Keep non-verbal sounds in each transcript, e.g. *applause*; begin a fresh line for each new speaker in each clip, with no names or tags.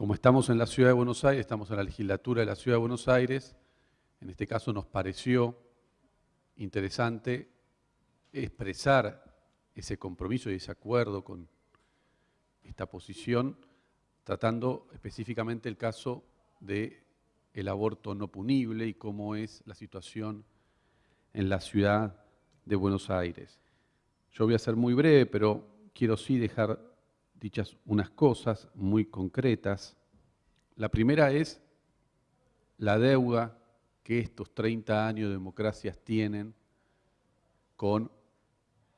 como estamos en la Ciudad de Buenos Aires, estamos en la legislatura de la Ciudad de Buenos Aires, en este caso nos pareció interesante expresar ese compromiso y ese acuerdo con esta posición, tratando específicamente el caso de aborto no punible y cómo es la situación en la ciudad de Buenos Aires. Yo voy a ser muy breve, pero quiero sí dejar dichas unas cosas muy concretas. La primera es la deuda que estos 30 años de democracias tienen con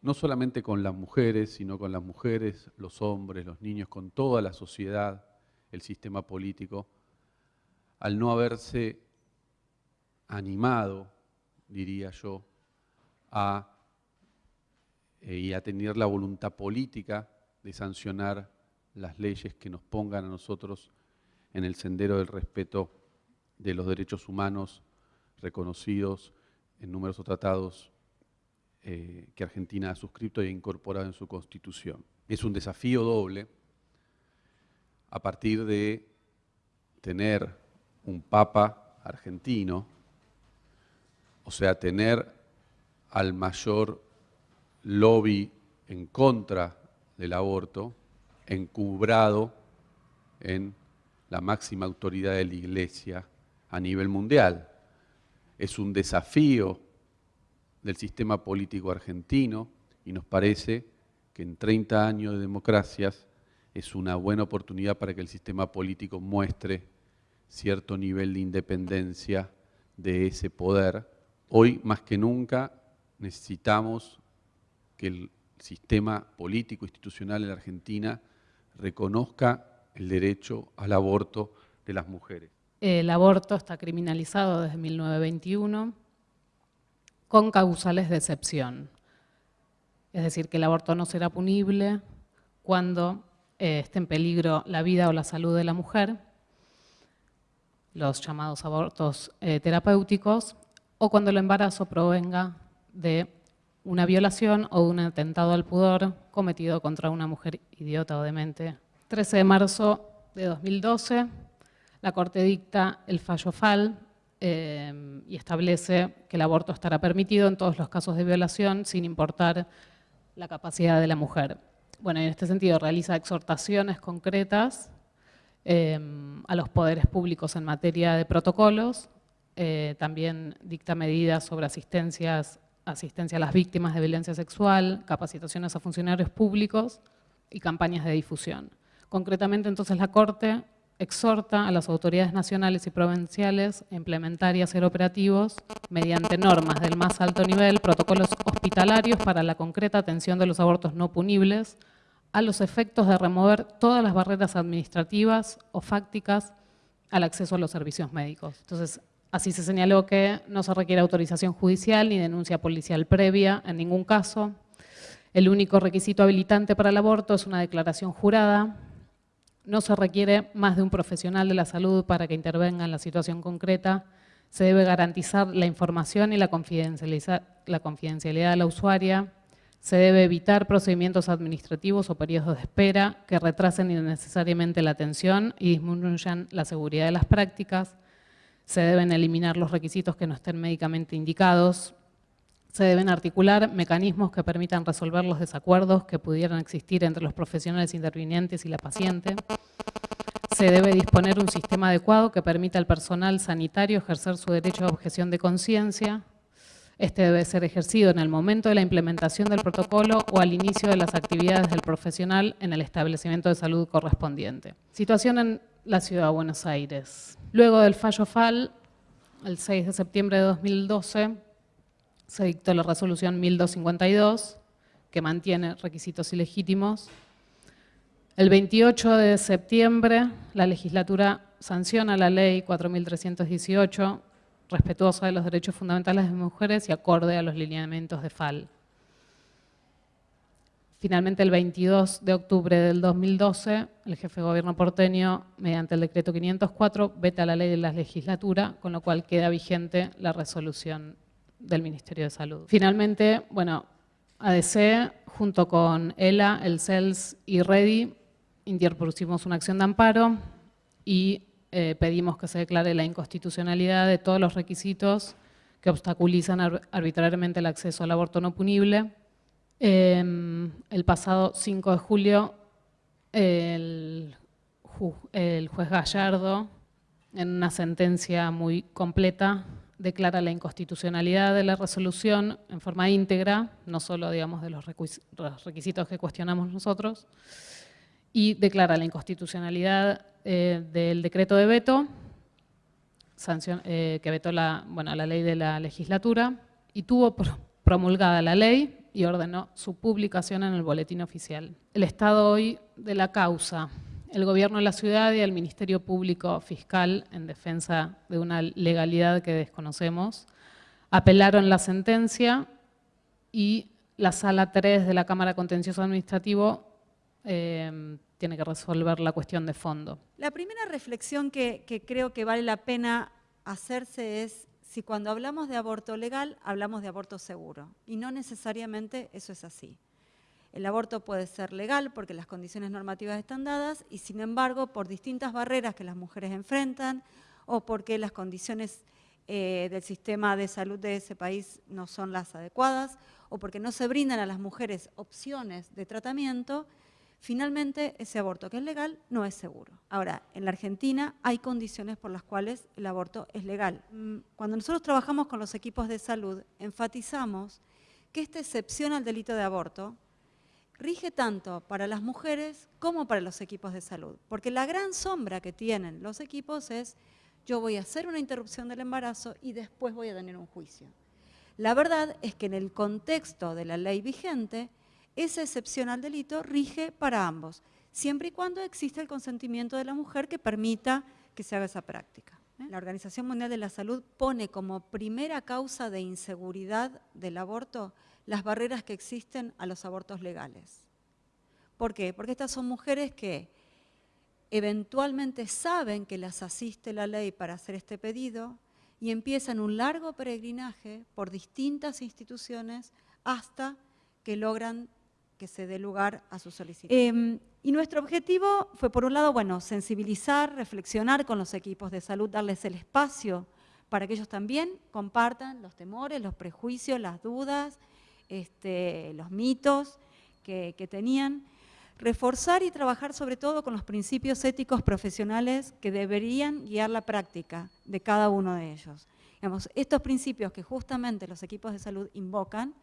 no solamente con las mujeres, sino con las mujeres, los hombres, los niños, con toda la sociedad, el sistema político, al no haberse animado, diría yo, a, eh, y a tener la voluntad política de sancionar las leyes que nos pongan a nosotros en el sendero del respeto de los derechos humanos reconocidos en numerosos tratados eh, que Argentina ha suscrito e incorporado en su constitución. Es un desafío doble a partir de tener un papa argentino, o sea, tener al mayor lobby en contra del aborto, encubrado en la máxima autoridad de la Iglesia a nivel mundial. Es un desafío del sistema político argentino y nos parece que en 30 años de democracias es una buena oportunidad para que el sistema político muestre cierto nivel de independencia de ese poder. Hoy más que nunca necesitamos que el sistema político institucional en la Argentina reconozca el derecho al aborto de las mujeres.
El aborto está criminalizado desde 1921 con causales de excepción. Es decir, que el aborto no será punible cuando eh, esté en peligro la vida o la salud de la mujer, los llamados abortos eh, terapéuticos, o cuando el embarazo provenga de una violación o un atentado al pudor cometido contra una mujer idiota o demente. 13 de marzo de 2012, la Corte dicta el fallo FAL, Em, y establece que el aborto estará permitido en todos los casos de violación sin importar la capacidad de la mujer. Bueno, en este sentido realiza exhortaciones concretas em, a los poderes públicos en materia de protocolos, eh, también dicta medidas sobre asistencias, asistencia a las víctimas de violencia sexual, capacitaciones a funcionarios públicos y campañas de difusión. Concretamente, entonces, la Corte exhorta a las autoridades nacionales y provinciales a implementar y hacer operativos mediante normas del más alto nivel, protocolos hospitalarios para la concreta atención de los abortos no punibles, a los efectos de remover todas las barreras administrativas o fácticas al acceso a los servicios médicos. Entonces, así se señaló que no se requiere autorización judicial ni denuncia policial previa en ningún caso. El único requisito habilitante para el aborto es una declaración jurada no se requiere más de un profesional de la salud para que intervenga en la situación concreta. Se debe garantizar la información y la confidencialidad de la usuaria. Se debe evitar procedimientos administrativos o periodos de espera que retrasen innecesariamente la atención y disminuyan la seguridad de las prácticas. Se deben eliminar los requisitos que no estén médicamente indicados. Se deben articular mecanismos que permitan resolver los desacuerdos que pudieran existir entre los profesionales intervinientes y la paciente. Se debe disponer un sistema adecuado que permita al personal sanitario ejercer su derecho a objeción de conciencia. Este debe ser ejercido en el momento de la implementación del protocolo o al inicio de las actividades del profesional en el establecimiento de salud correspondiente. Situación en la Ciudad de Buenos Aires. Luego del fallo FAL, el 6 de septiembre de 2012, se dictó la resolución 1252, que mantiene requisitos ilegítimos. El 28 de septiembre, la legislatura sanciona la ley 4318, respetuosa de los derechos fundamentales de mujeres y acorde a los lineamientos de FAL. Finalmente, el 22 de octubre del 2012, el jefe de gobierno porteño, mediante el decreto 504, veta la ley de la legislatura, con lo cual queda vigente la resolución del Ministerio de Salud. Finalmente, bueno, ADC, junto con ELA, el CELS y REDI, interpusimos una acción de amparo y eh, pedimos que se declare la inconstitucionalidad de todos los requisitos que obstaculizan arbitrariamente el acceso al aborto no punible. Em, el pasado 5 de julio, el, juez Gallardo, en una sentencia muy completa, declara la inconstitucionalidad de la resolución en forma íntegra, no solo digamos, de los requisitos que cuestionamos nosotros, y declara la inconstitucionalidad eh, del decreto de veto, eh, que vetó la, bueno, la ley de la legislatura, y tuvo promulgada la ley y ordenó su publicación en el boletín oficial. El estado hoy de la causa el gobierno de la ciudad y el Ministerio Público Fiscal, en defensa de una legalidad que desconocemos, apelaron la sentencia y la Sala 3 de la Cámara Contencioso Administrativo eh, tiene que resolver la cuestión de fondo.
La primera reflexión que creo que vale la pena hacerse es si cuando hablamos de aborto legal, hablamos de aborto seguro. Y no necesariamente eso es así. El aborto puede ser legal porque las condiciones normativas están dadas y sin embargo por distintas barreras que las mujeres enfrentan o porque las condiciones eh, del sistema de salud de ese país no son las adecuadas o porque no se brindan a las mujeres opciones de tratamiento, finalmente ese aborto que es legal no es seguro. Ahora, en la Argentina hay condiciones por las cuales el aborto es legal. Mm, cuando nosotros trabajamos con los equipos de salud, enfatizamos que esta excepción al delito de aborto rige tanto para las mujeres como para los equipos de salud. Porque la gran sombra que tienen los equipos es, yo voy a hacer una interrupción del embarazo y después voy a tener un juicio. La verdad es que en el contexto de la ley vigente, esa excepción al delito rige para ambos, siempre y cuando exista el consentimiento de la mujer que permita que se haga esa práctica. ¿eh? La Organización Mundial de la Salud pone como primera causa de inseguridad del aborto las barreras que existen a los abortos legales. ¿Por qué? Porque estas son mujeres que eventualmente saben que las asiste la ley para hacer este pedido y empiezan un largo peregrinaje por distintas instituciones hasta que logran que se dé lugar a su solicitud. Em, y nuestro objetivo fue, por un lado, bueno, sensibilizar, reflexionar con los equipos de salud, darles el espacio para que ellos también compartan los temores, los prejuicios, las dudas, este, los mitos que, tenían, reforzar y trabajar sobre todo con los principios éticos profesionales que deberían guiar la práctica de cada uno de ellos. Digamos, estos principios que justamente los equipos de salud invocan,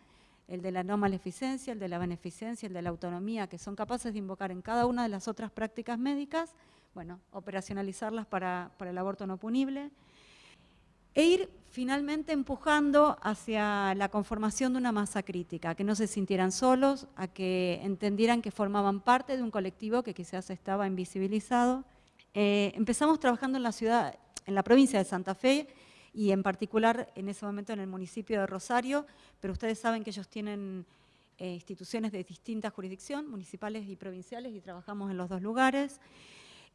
el de la no maleficencia, el de la beneficencia, el de la autonomía, que son capaces de invocar en cada una de las otras prácticas médicas, bueno, operacionalizarlas para, para el aborto no punible, e ir finalmente empujando hacia la conformación de una masa crítica, que no se sintieran solos, a que entendieran que formaban parte de un colectivo que quizás estaba invisibilizado. Eh, empezamos trabajando en la ciudad, en la provincia de Santa Fe, y en particular en ese momento en el municipio de Rosario, pero ustedes saben que ellos tienen eh, instituciones de distinta jurisdicción, municipales y provinciales, y trabajamos en los dos lugares.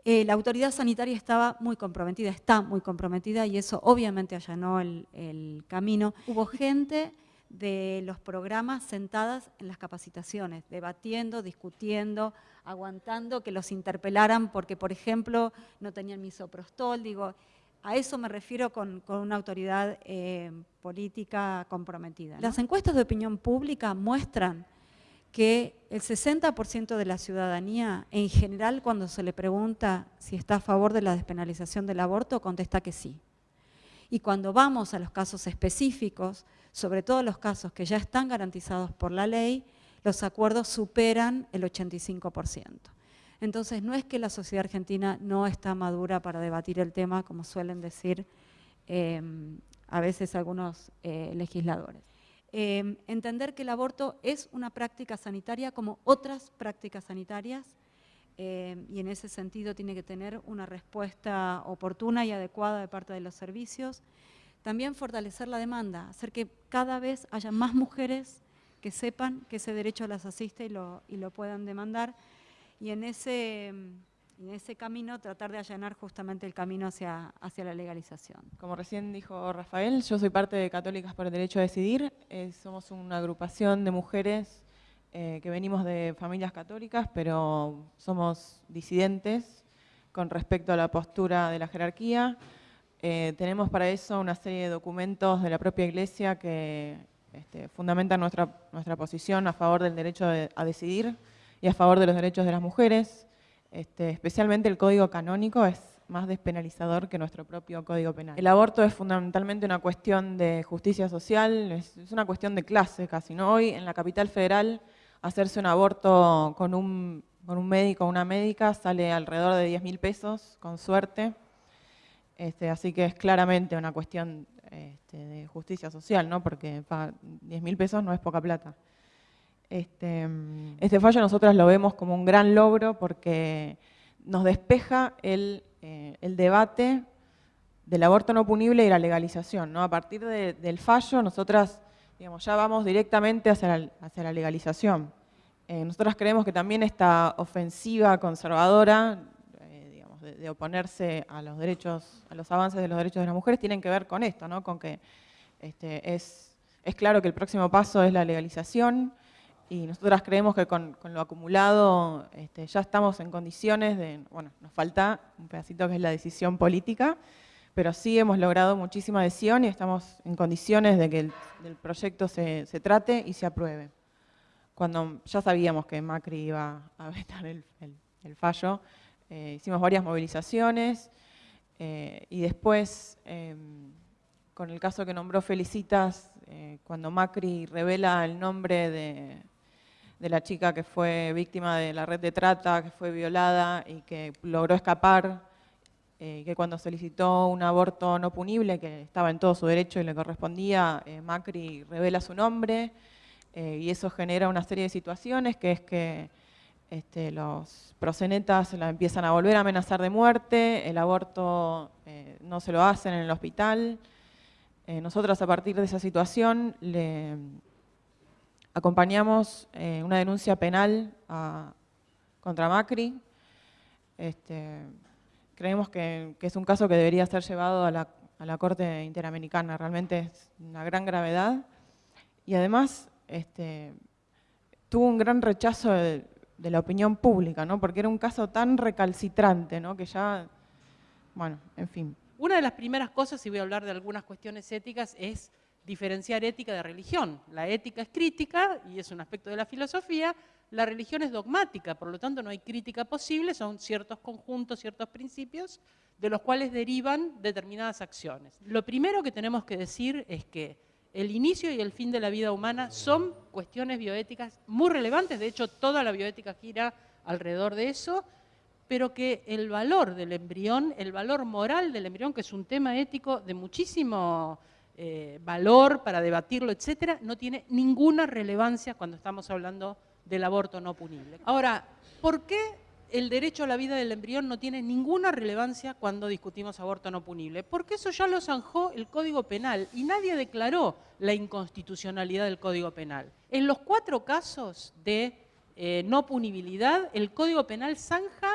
Eh, la autoridad sanitaria estaba muy comprometida, está muy comprometida y eso obviamente allanó el, camino. Hubo gente de los programas sentadas en las capacitaciones, debatiendo, discutiendo, aguantando que los interpelaran porque, por ejemplo, no tenían misoprostol, digo, a eso me refiero con, una autoridad eh, política comprometida. Las encuestas de opinión pública muestran que el 60% de la ciudadanía, en general, cuando se le pregunta si está a favor de la despenalización del aborto, contesta que sí. Y cuando vamos a los casos específicos, sobre todo los casos que ya están garantizados por la ley, los acuerdos superan el 85%. Entonces, no es que la sociedad argentina no está madura para debatir el tema, como suelen decir eh, a veces algunos eh, legisladores. Em, entender que el aborto es una práctica sanitaria como otras prácticas sanitarias em, y en ese sentido tiene que tener una respuesta oportuna y adecuada de parte de los servicios. También fortalecer la demanda, hacer que cada vez haya más mujeres que sepan que ese derecho las asiste y lo, y lo puedan demandar. Y en ese em, en ese camino tratar de allanar justamente el camino hacia, hacia la legalización.
Como recién dijo Rafael, yo soy parte de Católicas por el Derecho a Decidir, eh, somos una agrupación de mujeres eh, que venimos de familias católicas, pero somos disidentes, con respecto a la postura de la jerarquía. Eh, tenemos para eso una serie de documentos de la propia Iglesia que este, fundamentan nuestra, nuestra posición a favor del derecho a decidir y a favor de los derechos de las mujeres. Este, especialmente el código canónico es más despenalizador que nuestro propio código penal. El aborto es fundamentalmente una cuestión de justicia social, es, una cuestión de clase casi. ¿no? Hoy en la capital federal hacerse un aborto con un, con un médico o una médica sale alrededor de 10 mil pesos, con suerte. Este, así que es claramente una cuestión este, de justicia social, ¿no? porque 10 mil pesos no es poca plata. Este, este fallo nosotros lo vemos como un gran logro porque nos despeja el, eh, debate del aborto no punible y la legalización. ¿no? A partir del fallo, nosotras digamos, ya vamos directamente hacia la, hacia la legalización. Eh, nosotras creemos que también esta ofensiva conservadora eh, digamos, de, oponerse a los derechos, a los avances de los derechos de las mujeres, tienen que ver con esto, ¿no? con que este, es, es claro que el próximo paso es la legalización, y nosotras creemos que con, lo acumulado este, ya estamos en condiciones de, bueno, nos falta un pedacito que es la decisión política, pero sí hemos logrado muchísima adhesión y estamos en condiciones de que el, proyecto se, trate y se apruebe. Cuando ya sabíamos que Macri iba a *laughs* vetar el, fallo, eh, hicimos varias movilizaciones eh, y después, em, con el caso que nombró Felicitas, eh, cuando Macri revela el nombre de, de la chica que fue víctima de la red de trata, que fue violada y que logró escapar, eh, que cuando solicitó un aborto no punible, que estaba en todo su derecho y le correspondía, eh, Macri revela su nombre eh, y eso genera una serie de situaciones, que es que este, los prosenetas la empiezan a volver a amenazar de muerte, el aborto no se lo hacen en el hospital. nosotros a partir de esa situación le acompañamos eh, una denuncia penal contra Macri. Este, creemos que, es un caso que debería ser llevado a la, Corte Interamericana, realmente es una gran gravedad. Y además este, tuvo un gran rechazo de, la opinión pública, ¿no? porque era un caso tan recalcitrante, ¿no? que ya, bueno, en fin.
Una de las primeras cosas, y voy a hablar de algunas cuestiones éticas, es diferenciar ética de religión. La ética es crítica y es un aspecto de la filosofía, la religión es dogmática, por lo tanto no hay crítica posible, son ciertos conjuntos, ciertos principios de los cuales derivan determinadas acciones. Lo primero que tenemos que decir es que el inicio y el fin de la vida humana son cuestiones bioéticas muy relevantes, de hecho toda la bioética gira alrededor de eso, pero que el valor del embrión, el valor moral del embrión, que es un tema ético de muchísimo eh, valor para debatirlo, etcétera, no tiene ninguna relevancia cuando estamos hablando del aborto no punible. Ahora, ¿por qué el derecho a la vida del embrión no tiene ninguna relevancia cuando discutimos aborto no punible? Porque eso ya lo zanjó el Código Penal y nadie declaró la inconstitucionalidad del Código Penal. En los cuatro casos de eh, no punibilidad, el Código Penal zanja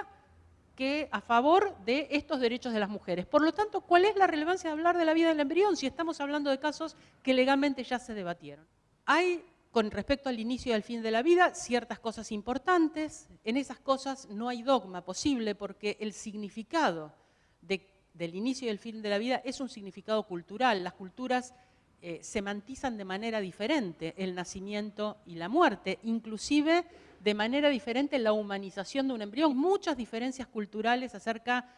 que a favor de estos derechos de las mujeres. Por lo tanto, ¿cuál es la relevancia de hablar de la vida del embrión si estamos hablando de casos que legalmente ya se debatieron? Hay, con respecto al inicio y al fin de la vida, ciertas cosas importantes. En esas cosas no hay dogma posible porque el significado del inicio y el fin de la vida es un significado cultural. Las culturas eh, semantizan de manera diferente el nacimiento y la muerte, inclusive de manera diferente la humanización de un embrión, muchas diferencias culturales acerca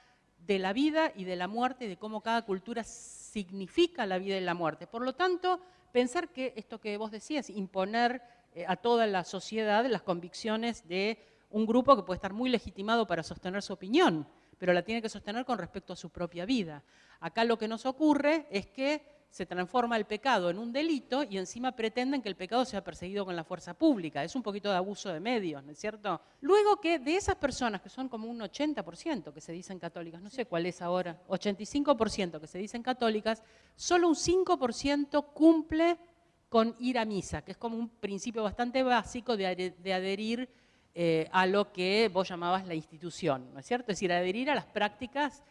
de la vida y de la muerte, de cómo cada cultura significa la vida y la muerte. Por lo tanto, pensar que esto que vos decías, imponer eh, a toda la sociedad las convicciones de un grupo que puede estar muy legitimado para sostener su opinión, pero la tiene que sostener con respecto a su propia vida. Acá lo que nos ocurre es que se transforma el pecado en un delito y encima pretenden que el pecado sea perseguido con la fuerza pública. Es un poquito de abuso de medios, ¿no es cierto? Luego que de esas personas, que son como un 80% que se dicen católicas, no sé cuál es ahora, 85% que se dicen católicas, solo un 5% cumple con ir a misa, que es como un principio bastante básico de, adherir eh, a lo que vos llamabas la institución, ¿no es cierto? Es decir, adherir a las prácticas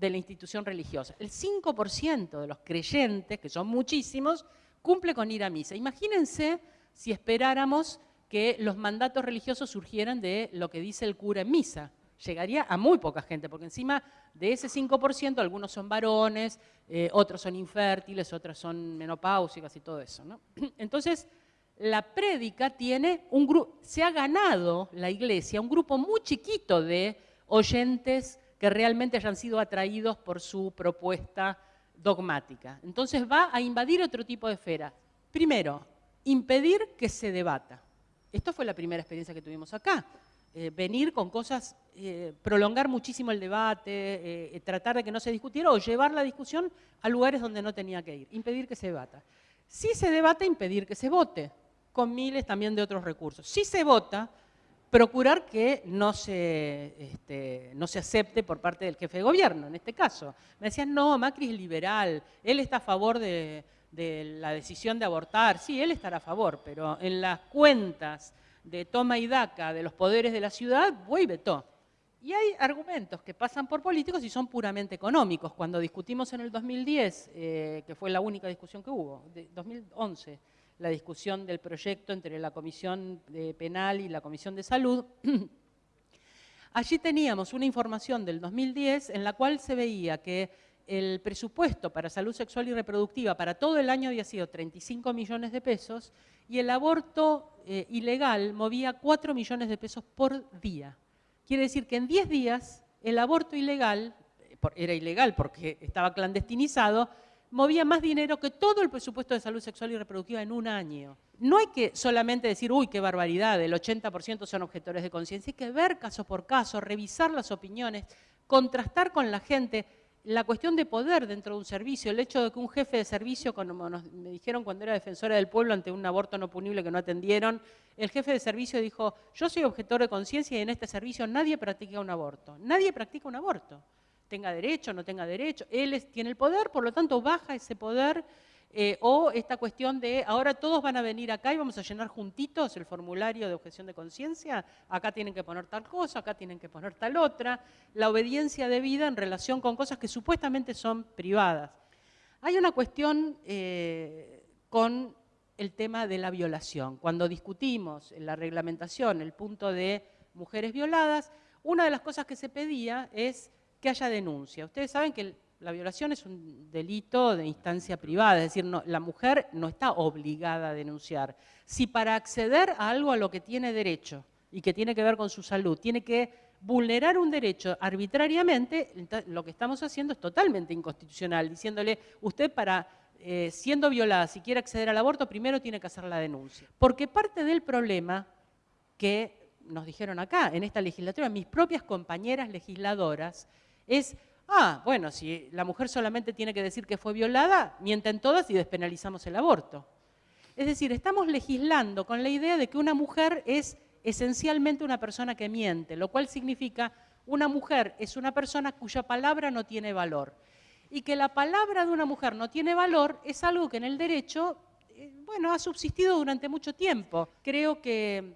de la institución religiosa. El 5% de los creyentes, que son muchísimos, cumple con ir a misa. Imagínense si esperáramos que los mandatos religiosos surgieran de lo que dice el cura en misa. llegaría a muy poca gente, porque encima de ese 5% algunos son varones, eh, otros son infértiles, otras son menopáusicas y todo eso. *clears throat* Entonces, la prédica tiene un grupo, se ha ganado la iglesia un grupo muy chiquito de oyentes que realmente hayan sido atraídos por su propuesta dogmática. Entonces va a invadir otro tipo de esfera. Primero, impedir que se debata. Esto fue la primera experiencia que tuvimos acá. Eh, venir con cosas, eh, prolongar muchísimo el debate, eh, tratar de que no se discutiera o llevar la discusión a lugares donde no tenía que ir, impedir que se debata. Si se debate, impedir que se vote, con miles también de otros recursos. Si se vota, procurar que no se, este, no se acepte por parte del jefe de gobierno, en este caso. Me decían, no, Macri es liberal, él está a favor de, la decisión de abortar. Sí, él estará a favor, pero en las cuentas de toma y daca de los poderes de la ciudad, fue y vetó. Y hay argumentos que pasan por políticos y son puramente económicos. Cuando discutimos en el 2010, eh, que fue la única discusión que hubo, de 2011, la discusión del proyecto entre la Comisión Penal y la Comisión de Salud, *clears throat* allí teníamos una información del 2010 en la cual se veía que el presupuesto para salud sexual y reproductiva para todo el año había sido 35 millones de pesos y el aborto eh, ilegal movía 4 millones de pesos por día. Quiere decir que en 10 días el aborto ilegal, eh, era ilegal porque estaba clandestinizado, movía más dinero que todo el presupuesto de salud sexual y reproductiva en un año. No hay que solamente decir, uy, qué barbaridad, el 80% son objetores de conciencia, hay que ver caso por caso, revisar las opiniones, contrastar con la gente la cuestión de poder dentro de un servicio, el hecho de que un jefe de servicio, como me dijeron cuando era defensora del pueblo ante un aborto no punible que no atendieron, el jefe de servicio dijo, yo soy objetor de conciencia y en este servicio nadie practica un aborto. Nadie practica un aborto. Tenga derecho, no tenga derecho. Él tiene el poder, por lo tanto baja ese poder eh, o esta cuestión de ahora todos van a venir acá y vamos a llenar juntitos el formulario de objeción de conciencia, acá tienen que poner tal cosa, acá tienen que poner tal otra, la obediencia debida en relación con cosas que supuestamente son privadas. Hay una cuestión eh, con el tema de la violación. Cuando discutimos en la reglamentación el punto de mujeres violadas, una de las cosas que se pedía es que haya denuncia. Ustedes saben que la violación es un delito de instancia privada, es decir, la mujer no está obligada a denunciar. Si para acceder a algo a lo que tiene derecho y que tiene que ver con su salud, tiene que vulnerar un derecho arbitrariamente, lo que estamos haciendo es totalmente inconstitucional, diciéndole, usted para, eh, siendo violada, si quiere acceder al aborto, primero tiene que hacer la denuncia. Porque parte del problema que nos dijeron acá, en esta legislatura, mis propias compañeras legisladoras, es Ah, bueno, si la mujer solamente tiene que decir que fue violada, mienten todas y despenalizamos el aborto. Es decir, estamos legislando con la idea de que una mujer es esencialmente una persona que miente, lo cual significa una mujer es una persona cuya palabra no tiene valor. Y que la palabra de una mujer no tiene valor es algo que en el derecho, eh, bueno, ha subsistido durante mucho tiempo. Creo que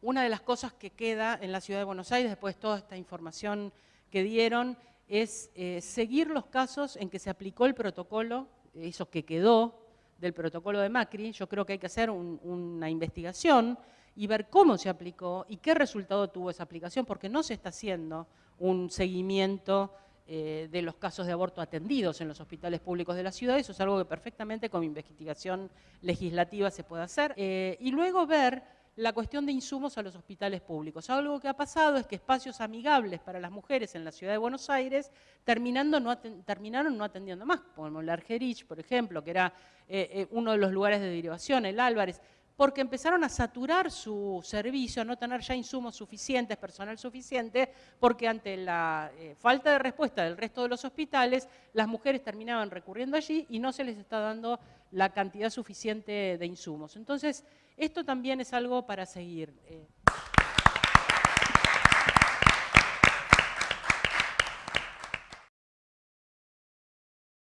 una de las cosas que queda en la ciudad de Buenos Aires, después de toda esta información que dieron, es eh, seguir los casos en que se aplicó el protocolo, eso que quedó del protocolo de Macri. Yo creo que hay que hacer una investigación y ver cómo se aplicó y qué resultado tuvo esa aplicación, porque no se está haciendo un seguimiento eh, de los casos de aborto atendidos en los hospitales públicos de la ciudad. Eso es algo que perfectamente con investigación legislativa se puede hacer. Eh, y luego ver la cuestión de insumos a los hospitales públicos. Algo que ha pasado es que espacios amigables para las mujeres en la ciudad de Buenos Aires terminando no terminaron no atendiendo más, como el Argerich, por ejemplo, que era eh, eh, uno de los lugares de derivación, el Álvarez, porque empezaron a saturar su servicio, a no tener ya insumos suficientes, personal suficiente, porque ante la eh, falta de respuesta del resto de los hospitales, las mujeres terminaban recurriendo allí y no se les está dando la cantidad suficiente de insumos. Entonces, esto también es algo para seguir. Eh.